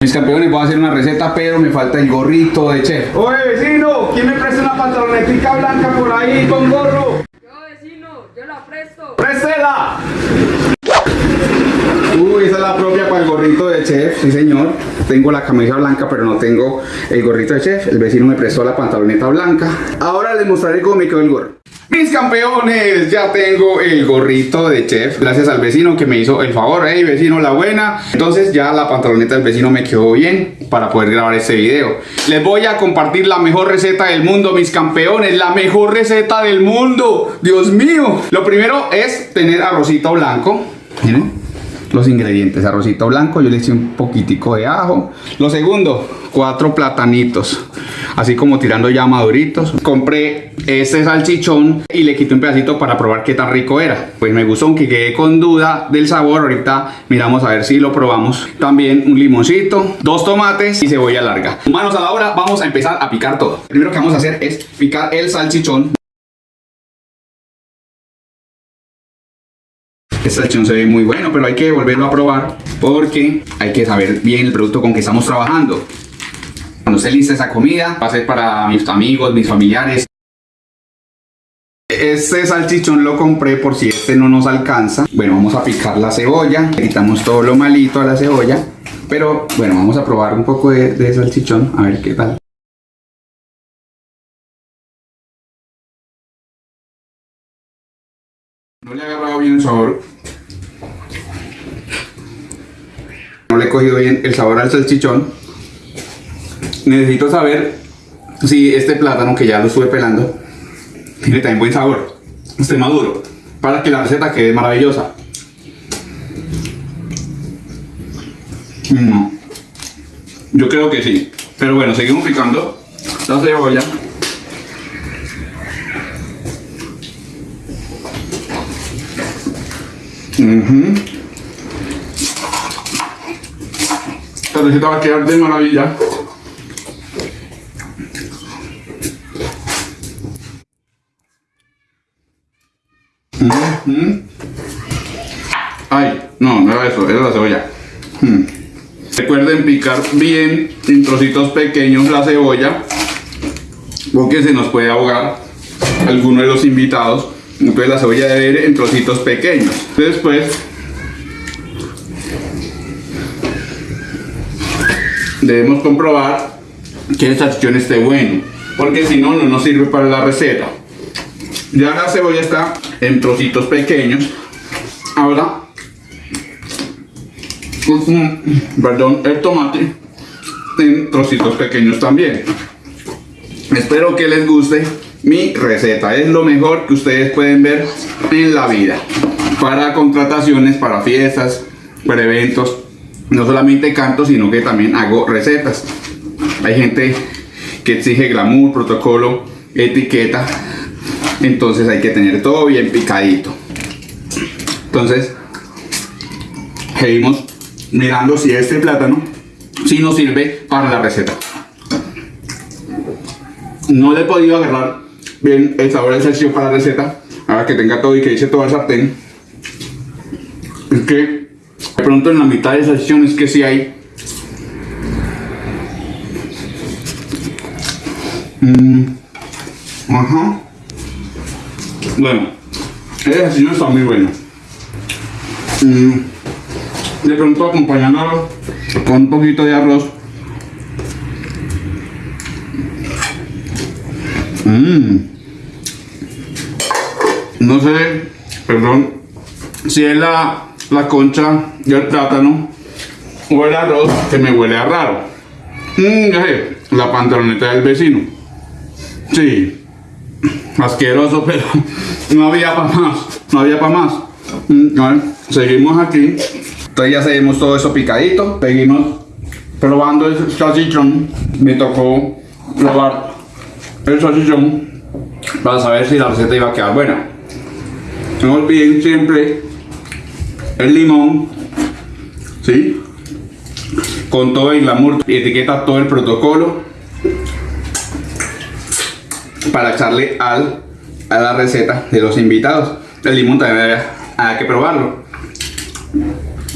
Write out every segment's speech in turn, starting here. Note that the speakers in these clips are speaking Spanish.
Mis campeones, voy a hacer una receta, pero me falta el gorrito de chef. Oye, vecino, ¿quién me presta una pantalonetica blanca por ahí con gorro? Yo vecino, yo la presto. ¡Préstela! Uy, esa es la propia para el gorrito de chef, sí señor. Tengo la camisa blanca, pero no tengo el gorrito de chef. El vecino me prestó la pantaloneta blanca. Ahora les mostraré cómo me quedó el gorro. Mis campeones, ya tengo el gorrito de chef. Gracias al vecino que me hizo el favor. Hey, vecino, la buena. Entonces ya la pantaloneta del vecino me quedó bien para poder grabar este video. Les voy a compartir la mejor receta del mundo, mis campeones. La mejor receta del mundo. Dios mío. Lo primero es tener arrocito blanco. Miren los ingredientes, arrocito blanco, yo le eché un poquitico de ajo. Lo segundo, cuatro platanitos, así como tirando ya maduritos. Compré este salchichón y le quité un pedacito para probar qué tan rico era. Pues me gustó, aunque quedé con duda del sabor, ahorita miramos a ver si lo probamos. También un limoncito, dos tomates y cebolla larga. Manos a la obra, vamos a empezar a picar todo. Lo primero que vamos a hacer es picar el salchichón. Esta sección se ve muy bueno, pero hay que volverlo a probar porque hay que saber bien el producto con que estamos trabajando. Cuando esté lista esa comida, va a ser para mis amigos, mis familiares. Este salchichón lo compré por si este no nos alcanza. Bueno, vamos a picar la cebolla. Le quitamos todo lo malito a la cebolla. Pero bueno, vamos a probar un poco de, de salchichón. A ver qué tal. No le he agarrado bien el sabor. No le he cogido bien el sabor al salchichón. Necesito saber si este plátano que ya lo estuve pelando tiene también buen sabor. Esté maduro. Para que la receta quede maravillosa. Mm. Yo creo que sí. Pero bueno, seguimos picando la cebolla. Ujú. Esta receta va a quedar de maravilla. Ay, no, no era eso, era la cebolla. Mm. Recuerden picar bien en trocitos pequeños la cebolla porque se nos puede ahogar alguno de los invitados. Entonces la cebolla debe ir en trocitos pequeños. Después debemos comprobar que el salchichón esté bueno, porque si no, no nos sirve para la receta. Ya la cebolla está en trocitos pequeños. Ahora, perdón, el tomate en trocitos pequeños también. Espero que les guste mi receta. Es lo mejor que ustedes pueden ver en la vida. Para contrataciones, para fiestas, para eventos. No solamente canto, sino que también hago recetas. Hay gente que exige glamour, protocolo, etiqueta. Entonces hay que tener todo bien picadito. Entonces, seguimos mirando si este plátano si nos sirve para la receta. No le he podido agarrar bien el sabor del salchichón para la receta. Ahora que tenga todo y que hice todo el sartén. Es que de pronto en la mitad de salchichón es que sí hay. Mm, Ajá. Bueno, el salchichón está muy bueno. Mm, De pronto acompañándolo con un poquito de arroz. Mmm. No sé, perdón, si es la, la concha del plátano o el arroz que me huele a raro. Mmm, ya sé, la pantaloneta del vecino. Sí, asqueroso, pero no había para más, no había para más. Mm, seguimos aquí. Entonces ya seguimos todo eso picadito, seguimos probando el salchichón. Me tocó probar el salchichón para saber si la receta iba a quedar buena. No olviden siempre el limón, ¿sí? Con todo el glamour, etiqueta todo el protocolo para echarle al, a la receta de los invitados. El limón también hay, que probarlo.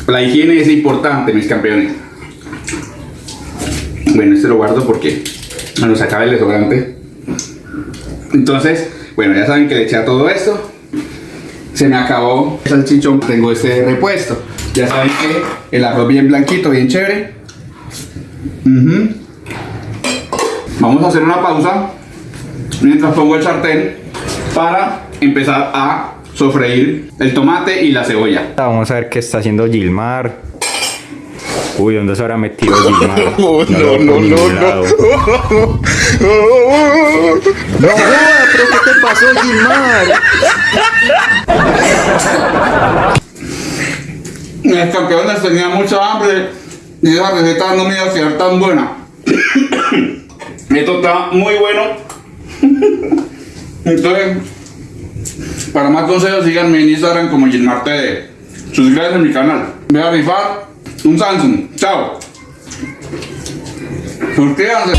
La higiene es importante, mis campeones. Bueno, este lo guardo porque me lo sacaba el desodorante. Entonces, bueno, ya saben que le eché a todo esto. Se me acabó el salchichón, tengo este repuesto. Ya saben que el arroz bien blanquito, bien chévere. Vamos a hacer una pausa mientras pongo el sartén para empezar a sofreír el tomate y la cebolla. Vamos a ver qué está haciendo Gilmar. Uy, ¿dónde se habrá metido Gilmar? No, no, no, no, no. No pero ¿qué te pasó, Gilmar? Mis campeones tenía mucha hambre y esa receta no me iba a quedar tan buena. Esto está muy bueno. Entonces, para más consejos, síganme en Instagram como Gilmar TV. Suscríbanse a mi canal. Voy a rifar un Samsung. Chao. Suscríbanse.